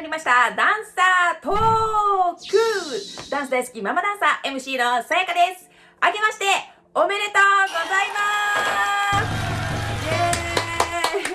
まりました。ダンサートーク。ダンス大好きママダンサー MC のさやかです。あけましておめでとうございま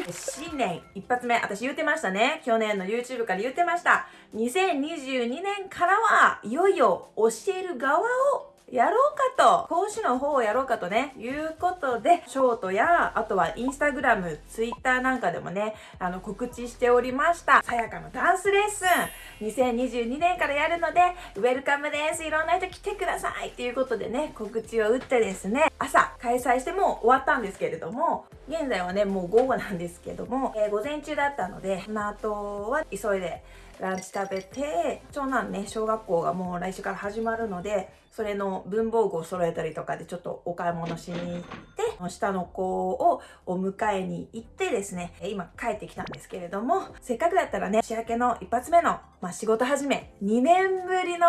す。イエーイ。新年一発目私言うてましたね。去年の YouTube から言うてました。2022年からはいよいよ教える側をやろうかと、講師の方をやろうかとね、いうことで、ショートや、あとはインスタグラム、ツイッターなんかでもね、あの、告知しておりました。さやかのダンスレッスン、2022年からやるので、ウェルカムです。いろんな人来てくださいっていうことでね、告知を打ってですね、朝開催しても終わったんですけれども、現在はね、もう午後なんですけども、えー、午前中だったので、その後は急いで、ランチ食べて、長男ね、小学校がもう来週から始まるので、それの文房具を揃えたりとかでちょっとお買い物しに行って、下の子をお迎えに行ってですね、今帰ってきたんですけれども、せっかくだったらね、年明けの一発目の、まあ、仕事始め、2年ぶりの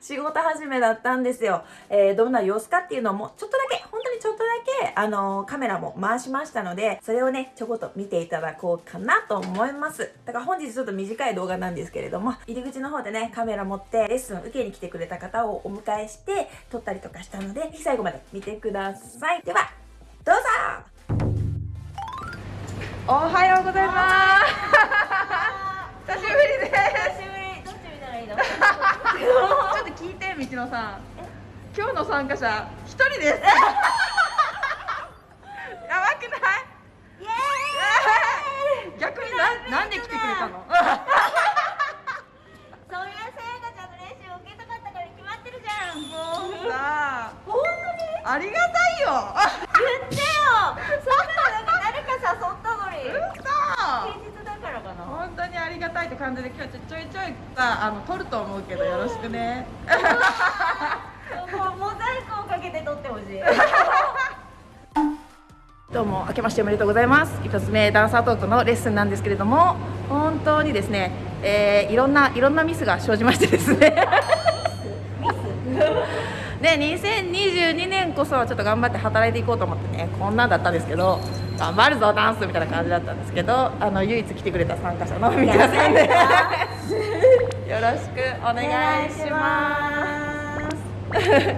仕事始めだったんですよ。えー、どんな様子かっていうのも、ちょっとだけ、ちょっとだけ、あのー、カメラも回しましたので、それをね、ちょこっと見ていただこうかなと思います。だから本日ちょっと短い動画なんですけれども、入り口の方でね、カメラ持ってレッスン受けに来てくれた方をお迎えして、撮ったりとかしたので、最後まで見てください。では、どうぞ！おはようございます。久しぶりです。ちょっと聞いて道野さん。今日の参加者一人ですやばくないイエーイ逆にななんで来てくれたのそりゃさやかちゃんの練習を受けたかったから決まってるじゃんもうさあ本当にありがたいよ言ってよそんなの誰か誘ったのに嘘本当にありがたいって感じで今日ちょいちょいさあの撮ると思うけどよろしくね。もうモザイクをかけて撮ってほしいどうも明けましておめでとうございます。一つ目ダンサートークのレッスンなんですけれども本当にですね、えー、いろんないろんなミスが生じましてですね。ミス？で2022年こそはちょっと頑張って働いていこうと思ってねこんなんだったんですけど頑張るぞダンスみたいな感じだったんですけどあの唯一来てくれた参加者の皆さんで。よろしくお願いします。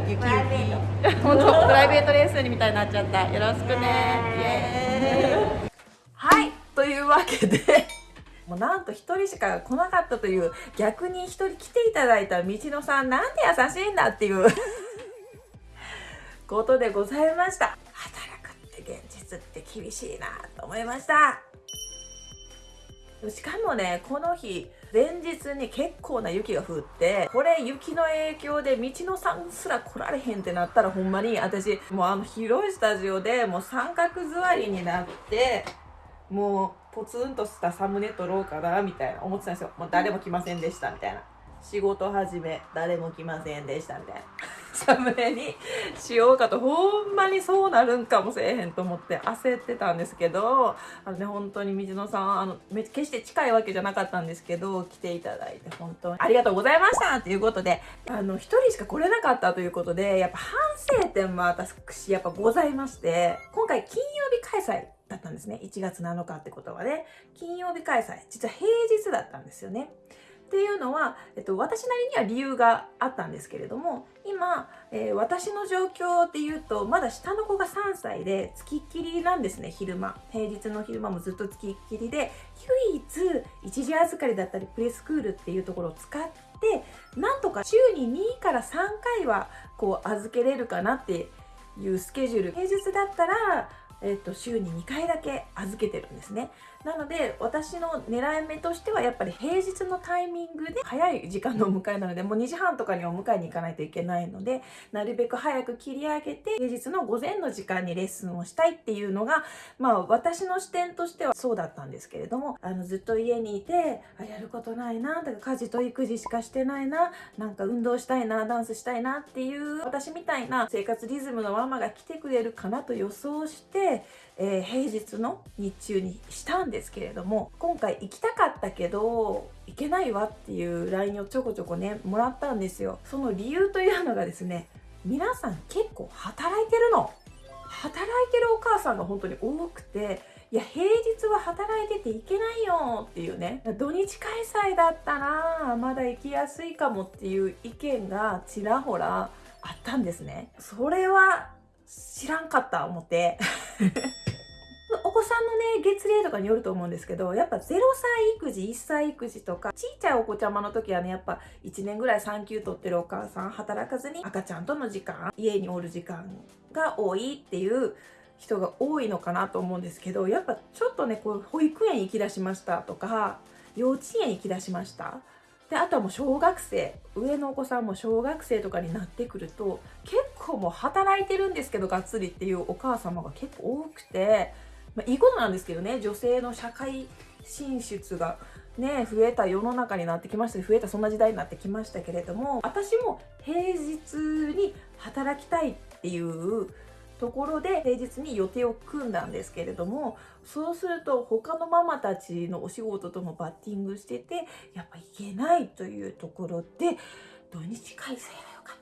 ゆきゆき本当プライベートレッスンみたいになっちゃった。よろしくね。はい。というわけで。もうなんと1人しか来なかったという逆に1人来ていただいた道野さんなんて優しいんだっていうことでございましたって厳しいなと思いました。しかもねこの日前日に結構な雪が降ってこれ雪の影響で道のさんすら来られへんってなったらほんまに私もうあの広いスタジオでもう三角座りになってもうポツンとしたサムネ撮ろうかなみたいな思ってたんですよ。もう誰も来ませんでしたみたいな。仕事始め誰も来ませんでしたみたいな。サムネにしようかとほんまにそうなるんかもせえへんと思って焦ってたんですけどあのね本当に水野さんあのめ決して近いわけじゃなかったんですけど来ていただいて本当にありがとうございましたということであの1人しか来れなかったということでやっぱ反省点も私やっぱございまして今回金曜日開催だったんですね。1月7日ってことはね。金曜日開催実は平日だったんですよね。っていうのは、えっと、私なりには理由があったんですけれども今、えー、私の状況で言うとまだ下の子が3歳でつきっきりなんですね昼間。平日の昼間もずっとつきっきりで唯一一時預かりだったりプレスクールっていうところを使ってなんとか週に2から3回はこう預けれるかなっていうスケジュール。平日だったらえっと、週に2回だけ預けてるんですね。なので、私の狙い目としては、やっぱり平日のタイミングで早い時間のお迎えなので、もう2時半とかにお迎えに行かないといけないので、なるべく早く切り上げて、平日の午前の時間にレッスンをしたいっていうのが、まあ、私の視点としてはそうだったんですけれども、あの、ずっと家にいて、あ、やることないな、だから家事と育児しかしてないな、なんか運動したいな、ダンスしたいなっていう、私みたいな生活リズムのママが来てくれるかなと予想して、えー、平日の日中にしたんですけれども今回行きたかったけど行けないわっていう LINE をちょこちょこねもらったんですよ。その理由というのがですね皆さん結構働いてるの。働いてるお母さんが本当に多くていや平日は働いてていけないよっていうね土日開催だったらまだ行きやすいかもっていう意見がちらほらあったんですね。それは知らんかった思って。お子さんのね月齢とかによると思うんですけどやっぱ0歳育児1歳育児とかちいちゃいお子ちゃまの時はねやっぱ1年ぐらい産休取ってるお母さん働かずに赤ちゃんとの時間家におる時間が多いっていう人が多いのかなと思うんですけどやっぱちょっとねこう保育園行きだしましたとか幼稚園行きだしました。であとはもう小学生上のお子さんも小学生とかになってくると結構もう働いてるんですけどがっつりっていうお母様が結構多くて、まあ、いいことなんですけどね女性の社会進出がね増えた世の中になってきました。増えたそんな時代になってきましたけれども私も平日に働きたいっていうところで平日に予定を組んだんですけれどもそうすると他のママたちのお仕事ともバッティングしててやっぱ行けないというところで土日開催が良かった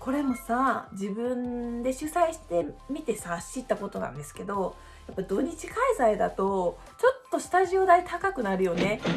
これもさ自分で主催してみてさ知ったことなんですけどやっぱ土日開催だとちょっとスタジオ代高くなるよね。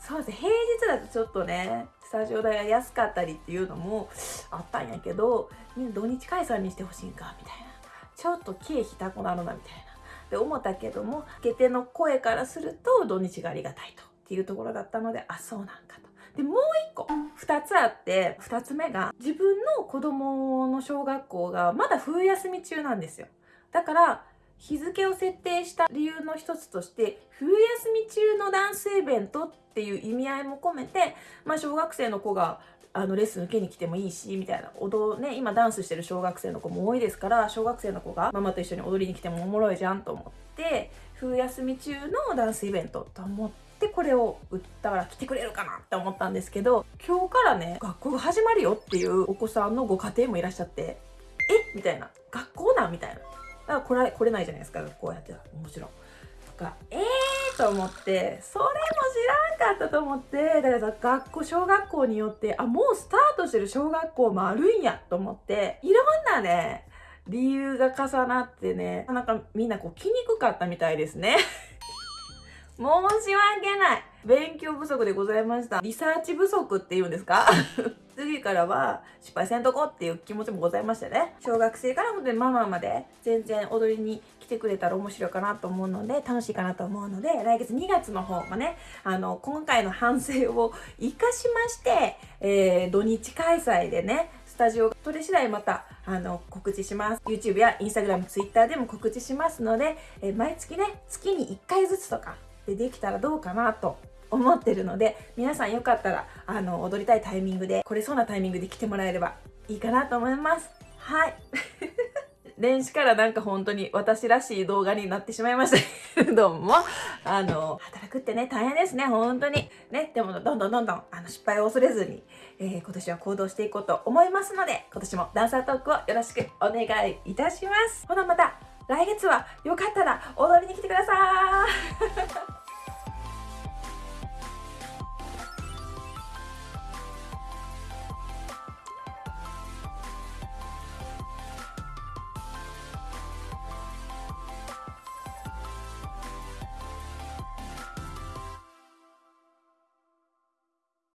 そうです平日だとちょっとねスタジオ代が安かったりっていうのもあったんやけどみんな土日開催にしてほしいんかみたいな。ちょっと経費高なのなみたいな。で思ったけども受け手の声からすると土日がありがたいとっていうところだったのであそうなんかと。でもう一個2つあって2つ目が自分の子供の小学校がまだ冬休み中なんですよ。だから日付を設定した理由の一つとして冬休み中のダンスイベントっていう意味合いも込めて、まあ、小学生の子があのレッスン受けに来てもいいしみたいな。踊ね今ダンスしてる小学生の子も多いですから小学生の子がママと一緒に踊りに来てもおもろいじゃんと思って冬休み中のダンスイベントと思ってでこれを売ったら来てくれるかなって思ったんですけど今日からね学校が始まるよっていうお子さんのご家庭もいらっしゃってえ？みたいな。学校なん？みたいな。だから来ら来れないじゃないですかこうやってたもちろん。とかえーと思ってそれも知らんかったと思ってだから学校小学校によってあもうスタートしてる小学校もあるんやと思っていろんなね理由が重なってねなんかみんなこう来にくかったみたいですね。申し訳ない。勉強不足でございました。リサーチ不足っていうんですか？次からは失敗せんとこっていう気持ちもございましてね。小学生から本当にママまで全然踊りに来てくれたら面白いかなと思うので楽しいかなと思うので来月2月の方もねあの今回の反省を生かしまして、えー、土日開催でねスタジオ取れ次第またあの告知します。YouTube や Instagram、Twitter でも告知しますので、えー、毎月ね月に1回ずつとかでできたらどうかなと思ってるので皆さんよかったらあの踊りたいタイミングで来れそうなタイミングで来てもらえればいいかなと思います。はい。年始からなんか本当に私らしい動画になってしまいました。け ども。あの働くってね大変ですね本当に。ねでもどんどんどんどんあの失敗を恐れずに、えー、今年は行動していこうと思いますので今年もダンサートークをよろしくお願いいたします。ほなまた来月はよかったら踊りに来てください。